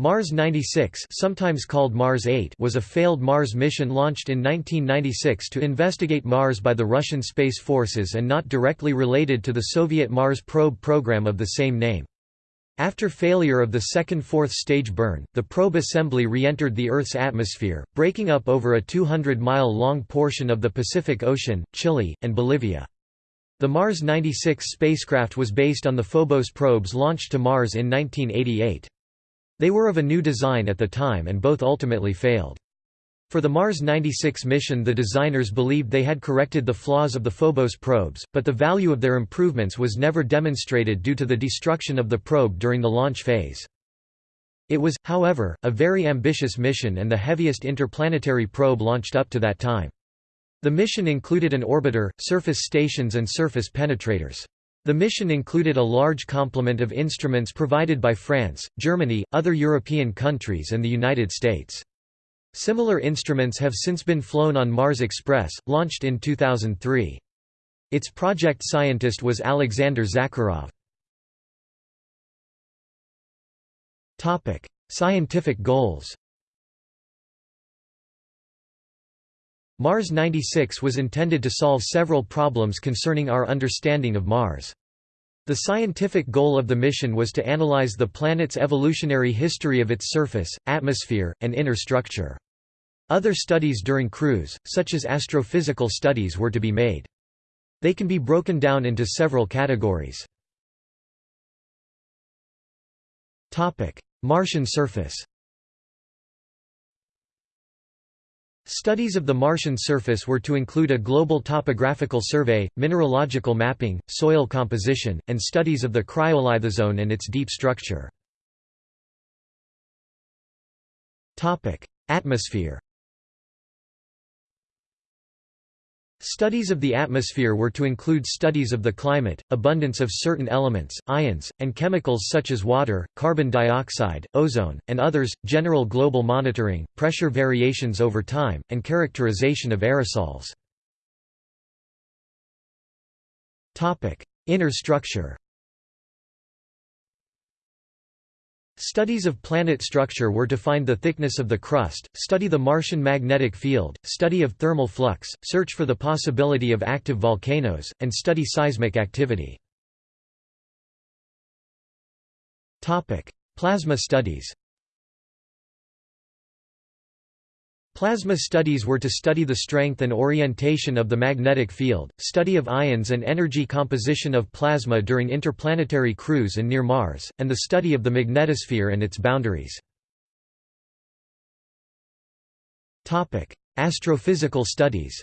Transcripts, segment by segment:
Mars 96 sometimes called Mars 8 was a failed Mars mission launched in 1996 to investigate Mars by the Russian Space Forces and not directly related to the Soviet Mars probe program of the same name. After failure of the second fourth stage burn, the probe assembly re-entered the Earth's atmosphere, breaking up over a 200-mile-long portion of the Pacific Ocean, Chile, and Bolivia. The Mars 96 spacecraft was based on the Phobos probes launched to Mars in 1988. They were of a new design at the time and both ultimately failed. For the Mars 96 mission the designers believed they had corrected the flaws of the Phobos probes, but the value of their improvements was never demonstrated due to the destruction of the probe during the launch phase. It was, however, a very ambitious mission and the heaviest interplanetary probe launched up to that time. The mission included an orbiter, surface stations and surface penetrators. The mission included a large complement of instruments provided by France, Germany, other European countries and the United States. Similar instruments have since been flown on Mars Express, launched in 2003. Its project scientist was Alexander Zakharov. Scientific goals Mars 96 was intended to solve several problems concerning our understanding of Mars. The scientific goal of the mission was to analyze the planet's evolutionary history of its surface, atmosphere, and inner structure. Other studies during cruise, such as astrophysical studies were to be made. They can be broken down into several categories. Martian surface Studies of the Martian surface were to include a global topographical survey, mineralogical mapping, soil composition, and studies of the cryolithozone and its deep structure. Atmosphere Studies of the atmosphere were to include studies of the climate, abundance of certain elements, ions, and chemicals such as water, carbon dioxide, ozone, and others, general global monitoring, pressure variations over time, and characterization of aerosols. Inner structure Studies of planet structure were to find the thickness of the crust, study the Martian magnetic field, study of thermal flux, search for the possibility of active volcanoes, and study seismic activity. Plasma studies Plasma studies were to study the strength and orientation of the magnetic field, study of ions and energy composition of plasma during interplanetary cruise and near Mars, and the study of the magnetosphere and its boundaries. Astrophysical studies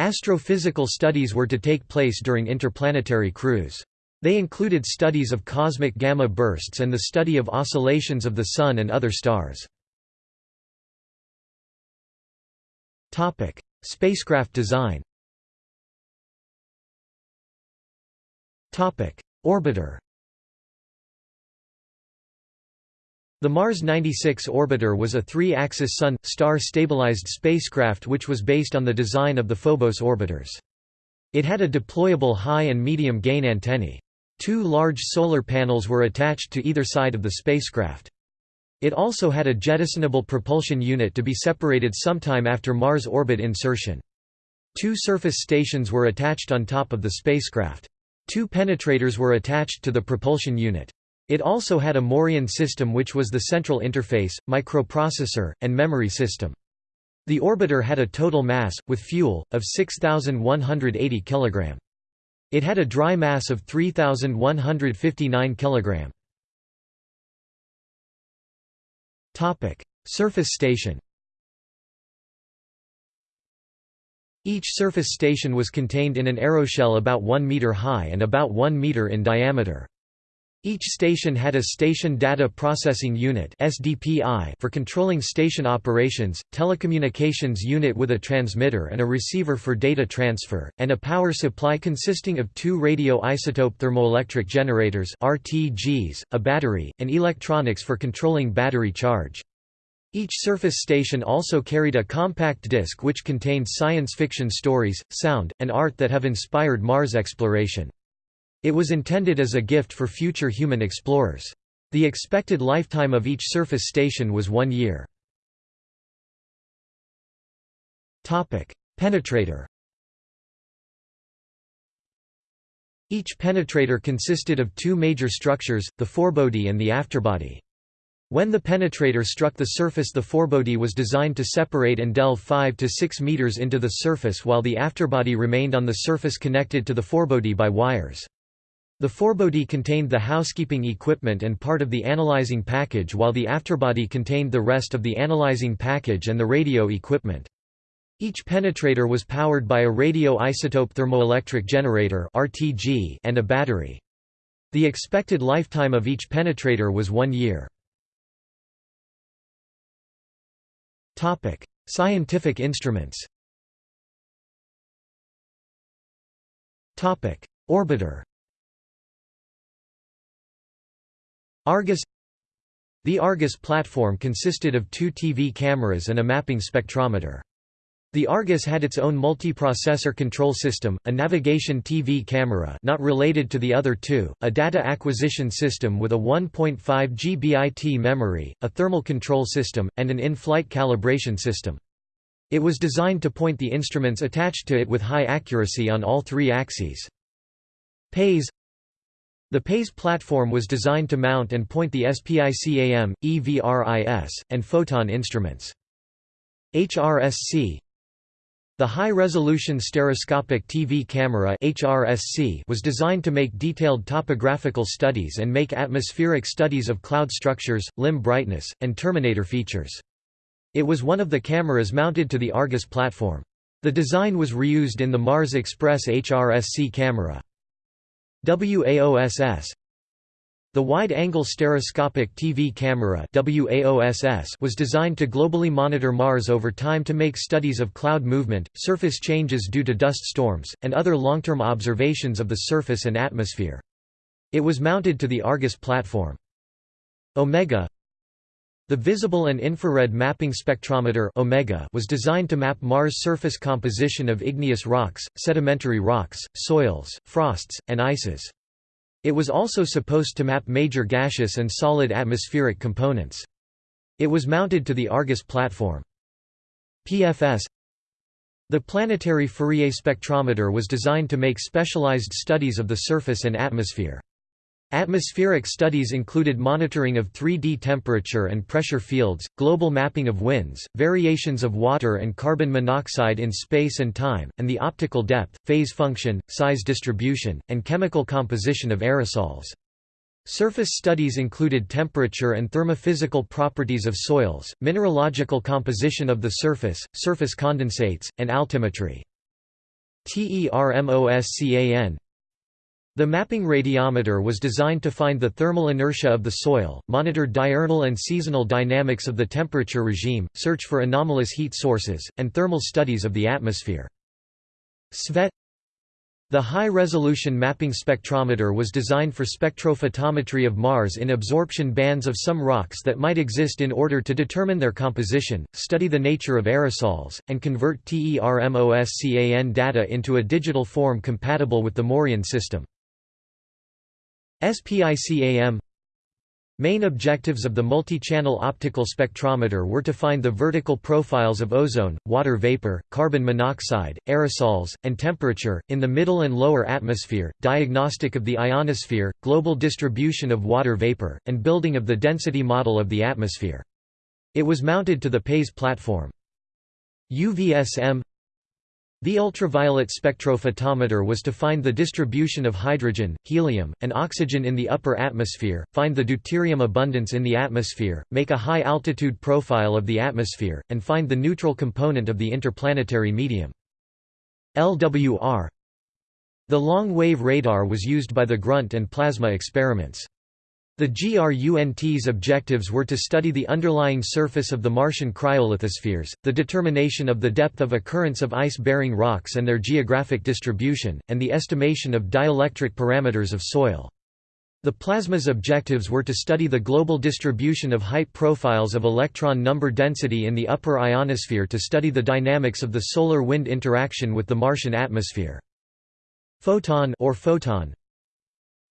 Astrophysical studies were to take place during interplanetary cruise. They included studies of cosmic gamma bursts and the study of oscillations of the Sun and other stars. Spacecraft design Orbiter The Mars 96 orbiter was a three-axis Sun, star-stabilized spacecraft which was based on the design of the Phobos orbiters. It had a deployable high and medium gain antennae. Two large solar panels were attached to either side of the spacecraft. It also had a jettisonable propulsion unit to be separated sometime after Mars orbit insertion. Two surface stations were attached on top of the spacecraft. Two penetrators were attached to the propulsion unit. It also had a Morion system which was the central interface, microprocessor, and memory system. The orbiter had a total mass, with fuel, of 6,180 kg. It had a dry mass of 3,159 kg. Surface station. Each surface station was contained in an aeroshell about 1 meter high and about 1 meter in diameter. Each station had a Station Data Processing Unit for controlling station operations, telecommunications unit with a transmitter and a receiver for data transfer, and a power supply consisting of two radioisotope thermoelectric generators RTGs, a battery, and electronics for controlling battery charge. Each surface station also carried a compact disc which contained science fiction stories, sound, and art that have inspired Mars exploration. It was intended as a gift for future human explorers. The expected lifetime of each surface station was one year. Penetrator Each penetrator consisted of two major structures, the forebody and the afterbody. When the penetrator struck the surface the forebody was designed to separate and delve 5 to 6 meters into the surface while the afterbody remained on the surface connected to the forebody by wires. The forebody contained the housekeeping equipment and part of the analyzing package while the afterbody contained the rest of the analyzing package and the radio equipment. Each penetrator was powered by a radioisotope thermoelectric generator (RTG) and a battery. The expected lifetime of each penetrator was 1 year. Topic: Scientific instruments. Topic: Orbiter. Argus The Argus platform consisted of two TV cameras and a mapping spectrometer. The Argus had its own multiprocessor control system, a navigation TV camera not related to the other two, a data acquisition system with a 1.5 GBIT memory, a thermal control system, and an in-flight calibration system. It was designed to point the instruments attached to it with high accuracy on all three axes. PAIS The PAIS platform was designed to mount and point the SPICAM, EVRIS, and photon instruments. HRSC the high-resolution stereoscopic TV camera HRSC was designed to make detailed topographical studies and make atmospheric studies of cloud structures, limb brightness, and terminator features. It was one of the cameras mounted to the Argus platform. The design was reused in the Mars Express HRSC camera. WAOSS the Wide-Angle Stereoscopic TV Camera was designed to globally monitor Mars over time to make studies of cloud movement, surface changes due to dust storms, and other long-term observations of the surface and atmosphere. It was mounted to the Argus platform. Omega the Visible and Infrared Mapping Spectrometer Omega was designed to map Mars' surface composition of igneous rocks, sedimentary rocks, soils, frosts, and ices. It was also supposed to map major gaseous and solid atmospheric components. It was mounted to the Argus platform. PFS The Planetary Fourier spectrometer was designed to make specialized studies of the surface and atmosphere. Atmospheric studies included monitoring of 3D temperature and pressure fields, global mapping of winds, variations of water and carbon monoxide in space and time, and the optical depth, phase function, size distribution, and chemical composition of aerosols. Surface studies included temperature and thermophysical properties of soils, mineralogical composition of the surface, surface condensates, and altimetry. TERMOSCAN the mapping radiometer was designed to find the thermal inertia of the soil, monitor diurnal and seasonal dynamics of the temperature regime, search for anomalous heat sources, and thermal studies of the atmosphere. SVET The high-resolution mapping spectrometer was designed for spectrophotometry of Mars in absorption bands of some rocks that might exist in order to determine their composition, study the nature of aerosols, and convert TERMOSCAN data into a digital form compatible with the Morion system. SPICAM Main objectives of the multi-channel optical spectrometer were to find the vertical profiles of ozone, water vapor, carbon monoxide, aerosols, and temperature, in the middle and lower atmosphere, diagnostic of the ionosphere, global distribution of water vapor, and building of the density model of the atmosphere. It was mounted to the PAIS platform. UVSM the ultraviolet spectrophotometer was to find the distribution of hydrogen, helium, and oxygen in the upper atmosphere, find the deuterium abundance in the atmosphere, make a high-altitude profile of the atmosphere, and find the neutral component of the interplanetary medium. LWR The long-wave radar was used by the GRUNT and PLASMA experiments. The GRUNT's objectives were to study the underlying surface of the Martian cryolithospheres, the determination of the depth of occurrence of ice-bearing rocks and their geographic distribution, and the estimation of dielectric parameters of soil. The plasma's objectives were to study the global distribution of height profiles of electron number density in the upper ionosphere to study the dynamics of the solar-wind interaction with the Martian atmosphere. Photon or photon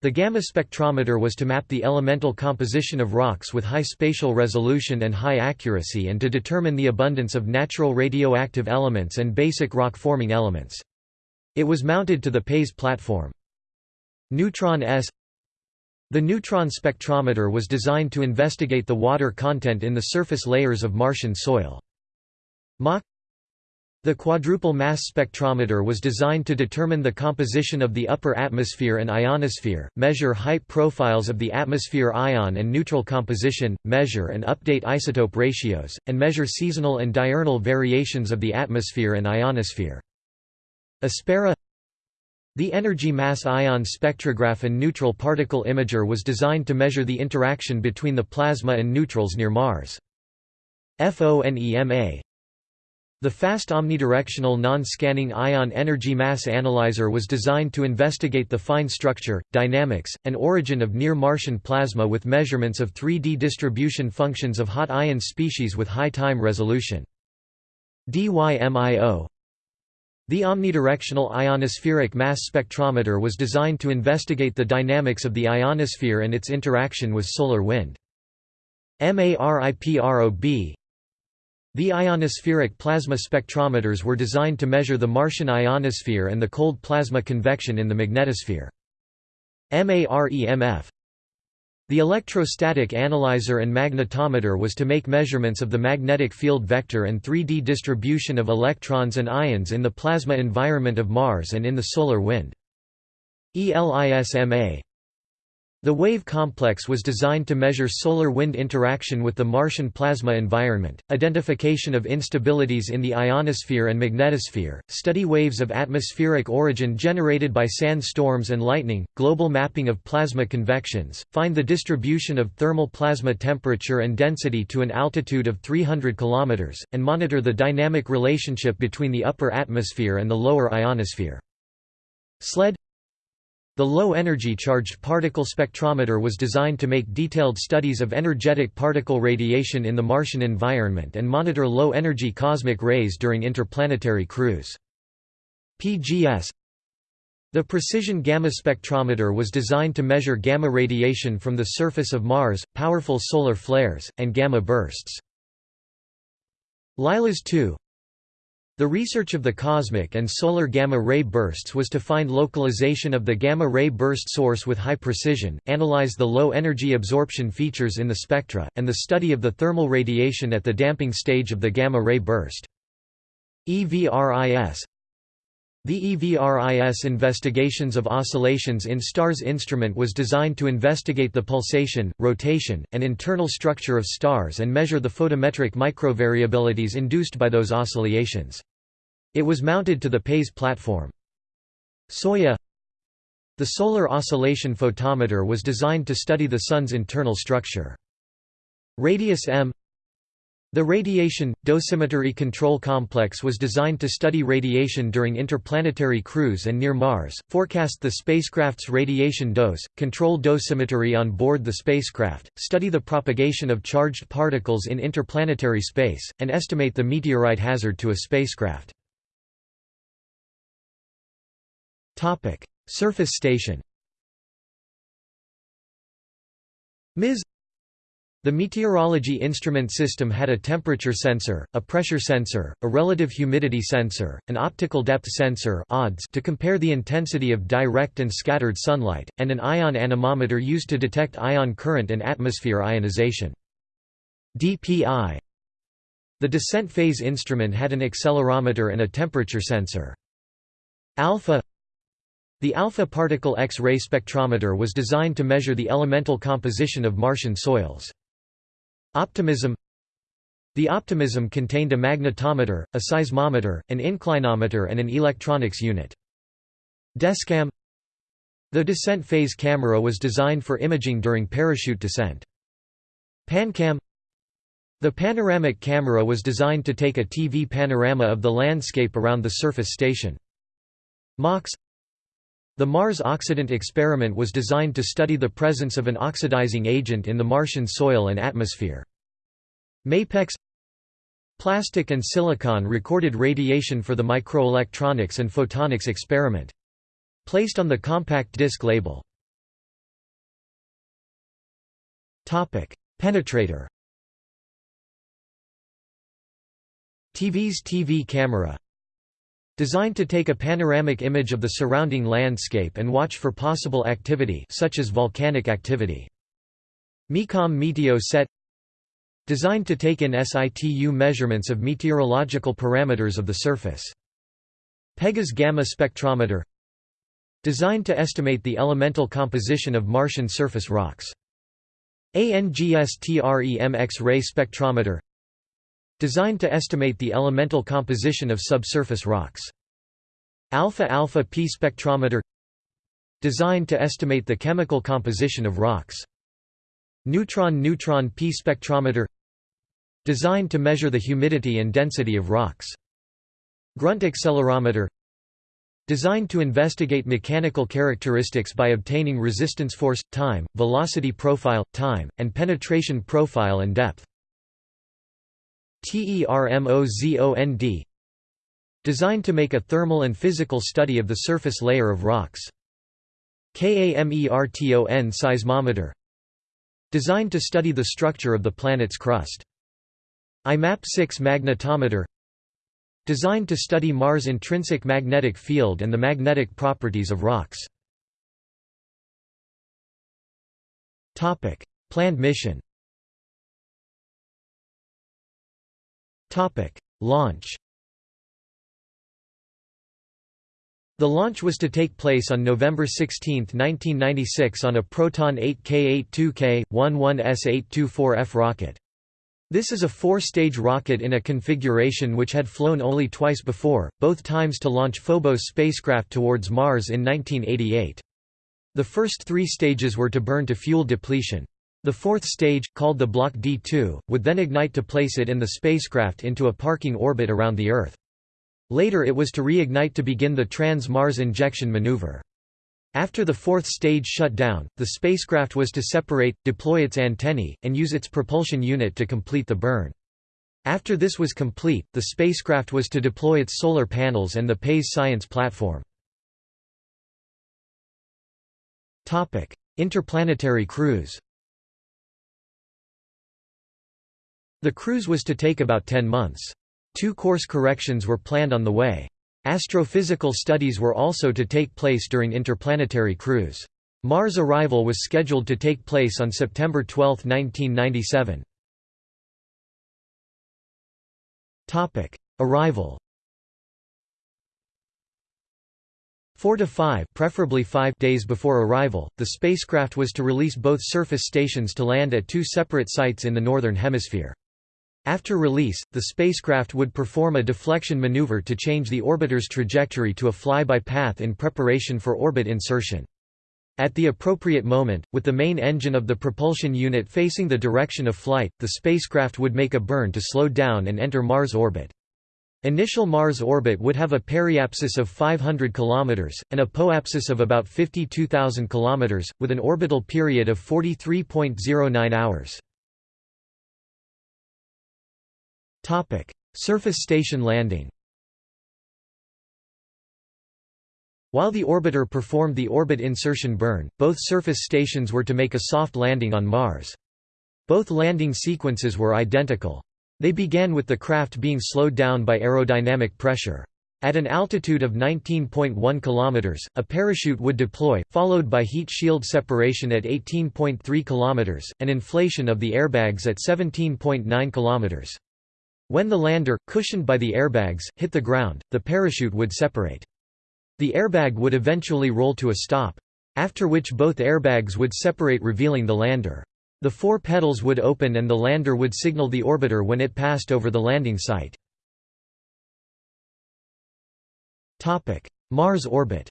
The gamma spectrometer was to map the elemental composition of rocks with high spatial resolution and high accuracy and to determine the abundance of natural radioactive elements and basic rock-forming elements. It was mounted to the PAIS platform. Neutron S The neutron spectrometer was designed to investigate the water content in the surface layers of Martian soil. MAK the quadrupole mass spectrometer was designed to determine the composition of the upper atmosphere and ionosphere, measure height profiles of the atmosphere ion and neutral composition, measure and update isotope ratios, and measure seasonal and diurnal variations of the atmosphere and ionosphere. Aspera The energy mass ion spectrograph and neutral particle imager was designed to measure the interaction between the plasma and neutrals near Mars. FONEMA the fast omnidirectional non-scanning ion energy mass analyzer was designed to investigate the fine structure, dynamics, and origin of near-Martian plasma with measurements of 3D distribution functions of hot ion species with high time resolution. DYMIO The omnidirectional ionospheric mass spectrometer was designed to investigate the dynamics of the ionosphere and its interaction with solar wind. MARIPROB the ionospheric plasma spectrometers were designed to measure the Martian ionosphere and the cold plasma convection in the magnetosphere. MAREMF The electrostatic analyzer and magnetometer was to make measurements of the magnetic field vector and 3D distribution of electrons and ions in the plasma environment of Mars and in the solar wind. ELISMA the wave complex was designed to measure solar wind interaction with the Martian plasma environment, identification of instabilities in the ionosphere and magnetosphere, study waves of atmospheric origin generated by sand storms and lightning, global mapping of plasma convections, find the distribution of thermal plasma temperature and density to an altitude of 300 km, and monitor the dynamic relationship between the upper atmosphere and the lower ionosphere. SLED the low-energy charged particle spectrometer was designed to make detailed studies of energetic particle radiation in the Martian environment and monitor low-energy cosmic rays during interplanetary cruise. PGS The precision gamma spectrometer was designed to measure gamma radiation from the surface of Mars, powerful solar flares, and gamma bursts. LILAS 2 the research of the cosmic and solar gamma-ray bursts was to find localization of the gamma-ray burst source with high precision, analyze the low-energy absorption features in the spectra, and the study of the thermal radiation at the damping stage of the gamma-ray burst. EVRIS The EVRIS investigations of oscillations in stars instrument was designed to investigate the pulsation, rotation, and internal structure of stars and measure the photometric microvariabilities induced by those oscillations. It was mounted to the PAIS platform. SOYA The Solar Oscillation Photometer was designed to study the Sun's internal structure. Radius M the Radiation Dosimetry Control Complex was designed to study radiation during interplanetary cruise and near Mars, forecast the spacecraft's radiation dose, control dosimetry on board the spacecraft, study the propagation of charged particles in interplanetary space, and estimate the meteorite hazard to a spacecraft. Surface station MIS the meteorology instrument system had a temperature sensor, a pressure sensor, a relative humidity sensor, an optical depth sensor to compare the intensity of direct and scattered sunlight, and an ion anemometer used to detect ion current and atmosphere ionization. DPI The descent phase instrument had an accelerometer and a temperature sensor. Alpha the alpha particle X-ray spectrometer was designed to measure the elemental composition of Martian soils. Optimism The optimism contained a magnetometer, a seismometer, an inclinometer and an electronics unit. Descam The descent phase camera was designed for imaging during parachute descent. Pancam The panoramic camera was designed to take a TV panorama of the landscape around the surface station. MOX the Mars Oxidant experiment was designed to study the presence of an oxidizing agent in the Martian soil and atmosphere. MAPEX Plastic and silicon recorded radiation for the microelectronics and photonics experiment. Placed on the compact disc label. Penetrator TV's TV camera Designed to take a panoramic image of the surrounding landscape and watch for possible activity such as volcanic activity. MECOM Meteo Set Designed to take in situ measurements of meteorological parameters of the surface. Pegas Gamma Spectrometer Designed to estimate the elemental composition of Martian surface rocks. ANGSTREM X-ray spectrometer Designed to estimate the elemental composition of subsurface rocks. Alpha-alpha P spectrometer Designed to estimate the chemical composition of rocks. Neutron-neutron P spectrometer Designed to measure the humidity and density of rocks. Grunt accelerometer Designed to investigate mechanical characteristics by obtaining resistance force, time, velocity profile, time, and penetration profile and depth. TERMOZOND Designed to make a thermal and physical study of the surface layer of rocks. KAMERTON seismometer Designed to study the structure of the planet's crust. IMAP-6 magnetometer Designed to study Mars' intrinsic magnetic field and the magnetic properties of rocks. Planned mission Launch The launch was to take place on November 16, 1996 on a Proton 8K82K, 11S824F rocket. This is a four-stage rocket in a configuration which had flown only twice before, both times to launch Phobos spacecraft towards Mars in 1988. The first three stages were to burn to fuel depletion. The fourth stage, called the Block D2, would then ignite to place it in the spacecraft into a parking orbit around the Earth. Later it was to reignite to begin the Trans-Mars injection maneuver. After the fourth stage shut down, the spacecraft was to separate, deploy its antennae, and use its propulsion unit to complete the burn. After this was complete, the spacecraft was to deploy its solar panels and the PAIS science platform. Interplanetary cruise The cruise was to take about 10 months. Two course corrections were planned on the way. Astrophysical studies were also to take place during interplanetary cruise. Mars arrival was scheduled to take place on September 12, 1997. Topic: Arrival Four to five, preferably five days before arrival, the spacecraft was to release both surface stations to land at two separate sites in the Northern Hemisphere. After release, the spacecraft would perform a deflection maneuver to change the orbiter's trajectory to a fly-by path in preparation for orbit insertion. At the appropriate moment, with the main engine of the propulsion unit facing the direction of flight, the spacecraft would make a burn to slow down and enter Mars orbit. Initial Mars orbit would have a periapsis of 500 km, and an apoapsis of about 52,000 km, with an orbital period of 43.09 hours. Topic: Surface station landing. While the orbiter performed the orbit insertion burn, both surface stations were to make a soft landing on Mars. Both landing sequences were identical. They began with the craft being slowed down by aerodynamic pressure. At an altitude of 19.1 km, a parachute would deploy, followed by heat shield separation at 18.3 km, and inflation of the airbags at 17.9 km. When the lander, cushioned by the airbags, hit the ground, the parachute would separate. The airbag would eventually roll to a stop. After which both airbags would separate revealing the lander. The four petals would open and the lander would signal the orbiter when it passed over the landing site. Mars orbit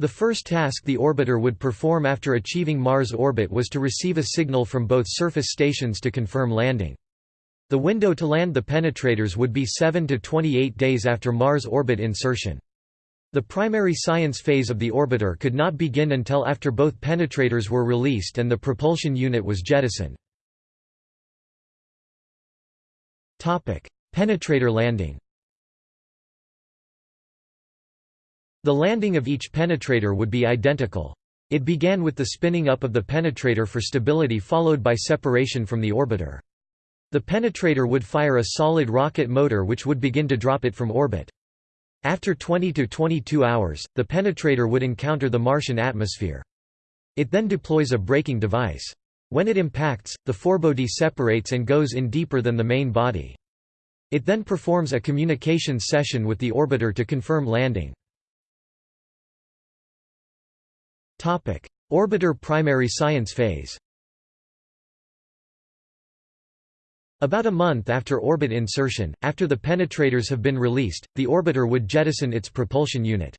The first task the orbiter would perform after achieving Mars orbit was to receive a signal from both surface stations to confirm landing. The window to land the penetrators would be 7 to 28 days after Mars orbit insertion. The primary science phase of the orbiter could not begin until after both penetrators were released and the propulsion unit was jettisoned. Penetrator landing The landing of each penetrator would be identical. It began with the spinning up of the penetrator for stability followed by separation from the orbiter. The penetrator would fire a solid rocket motor which would begin to drop it from orbit. After 20 to 22 hours, the penetrator would encounter the Martian atmosphere. It then deploys a braking device. When it impacts, the forebody separates and goes in deeper than the main body. It then performs a communications session with the orbiter to confirm landing. Orbiter primary science phase About a month after orbit insertion, after the penetrators have been released, the orbiter would jettison its propulsion unit.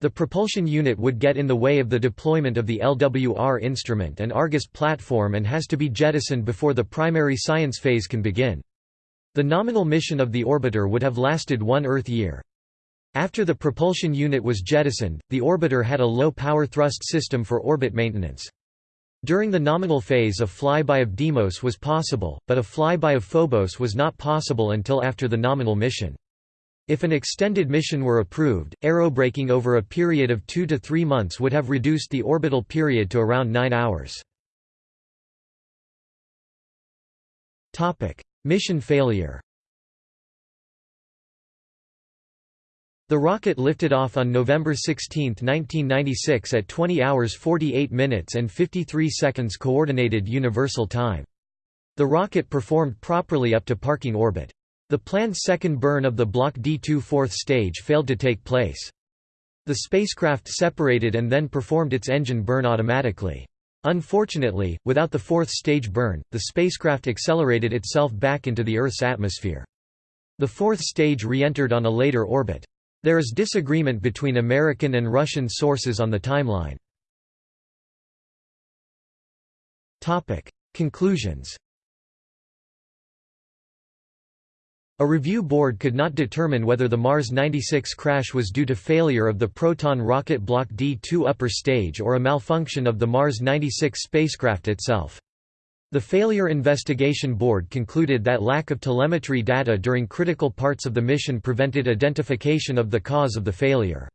The propulsion unit would get in the way of the deployment of the LWR instrument and Argus platform and has to be jettisoned before the primary science phase can begin. The nominal mission of the orbiter would have lasted one Earth year. After the propulsion unit was jettisoned, the orbiter had a low-power thrust system for orbit maintenance. During the nominal phase a flyby of Deimos was possible, but a flyby of Phobos was not possible until after the nominal mission. If an extended mission were approved, aerobraking over a period of two to three months would have reduced the orbital period to around nine hours. Mission failure The rocket lifted off on November 16, 1996 at 20 hours 48 minutes and 53 seconds Coordinated Universal Time. The rocket performed properly up to parking orbit. The planned second burn of the Block D2 fourth stage failed to take place. The spacecraft separated and then performed its engine burn automatically. Unfortunately, without the fourth stage burn, the spacecraft accelerated itself back into the Earth's atmosphere. The fourth stage re-entered on a later orbit. There is disagreement between American and Russian sources on the timeline. Conclusions A review board could not determine whether the Mars 96 crash was due to failure of the Proton rocket Block D2 upper stage or a malfunction of the Mars 96 spacecraft itself. The Failure Investigation Board concluded that lack of telemetry data during critical parts of the mission prevented identification of the cause of the failure.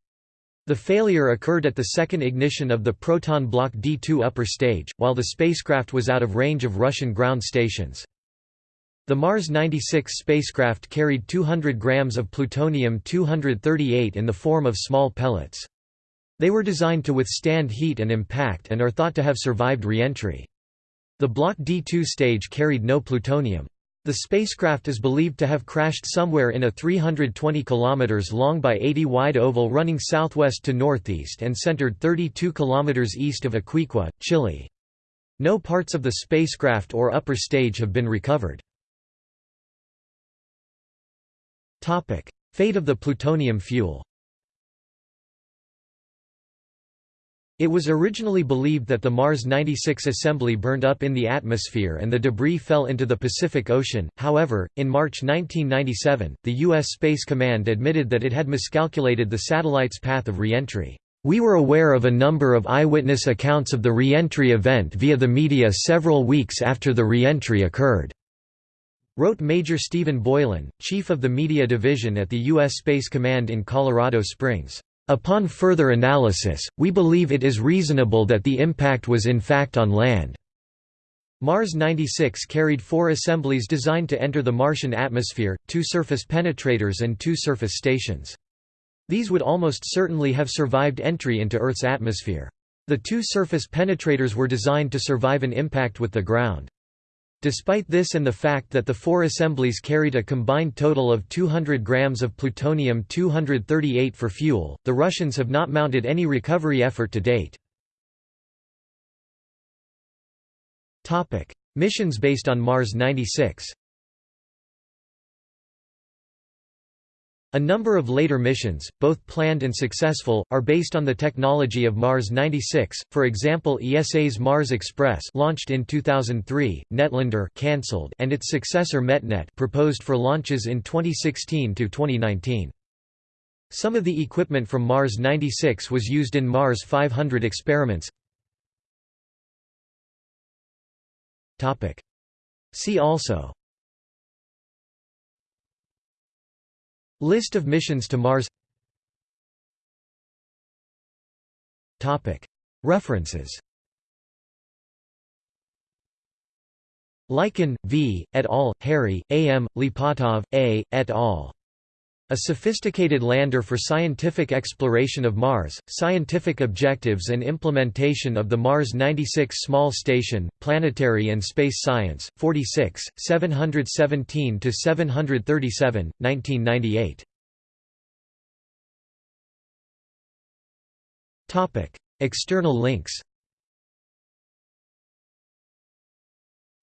The failure occurred at the second ignition of the Proton Block D2 upper stage, while the spacecraft was out of range of Russian ground stations. The Mars 96 spacecraft carried 200 grams of plutonium-238 in the form of small pellets. They were designed to withstand heat and impact and are thought to have survived re-entry. The Block D2 stage carried no plutonium. The spacecraft is believed to have crashed somewhere in a 320 km long by 80 wide oval running southwest to northeast and centered 32 km east of Iquique, Chile. No parts of the spacecraft or upper stage have been recovered. Fate of the plutonium fuel It was originally believed that the Mars 96 assembly burned up in the atmosphere and the debris fell into the Pacific Ocean, however, in March 1997, the U.S. Space Command admitted that it had miscalculated the satellite's path of reentry. We were aware of a number of eyewitness accounts of the reentry event via the media several weeks after the reentry occurred, wrote Major Stephen Boylan, chief of the media division at the U.S. Space Command in Colorado Springs. Upon further analysis, we believe it is reasonable that the impact was in fact on land. Mars 96 carried four assemblies designed to enter the Martian atmosphere, two surface penetrators and two surface stations. These would almost certainly have survived entry into Earth's atmosphere. The two surface penetrators were designed to survive an impact with the ground. Despite this and the fact that the four assemblies carried a combined total of 200 grams of plutonium-238 for fuel, the Russians have not mounted any recovery effort to date. Missions based on Mars 96 A number of later missions, both planned and successful, are based on the technology of Mars 96. For example, ESA's Mars Express, launched in 2003, Netlander cancelled, and its successor METNET proposed for launches in 2016 to 2019. Some of the equipment from Mars 96 was used in Mars 500 experiments. See also List of missions to Mars References Linkin, V., et al., Harri, A. M., Lipatov, A., et al. A Sophisticated Lander for Scientific Exploration of Mars, Scientific Objectives and Implementation of the Mars 96 Small Station, Planetary and Space Science, 46, 717–737, 1998. External links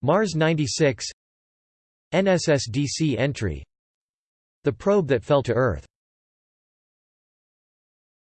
Mars 96 NSSDC entry the probe that fell to Earth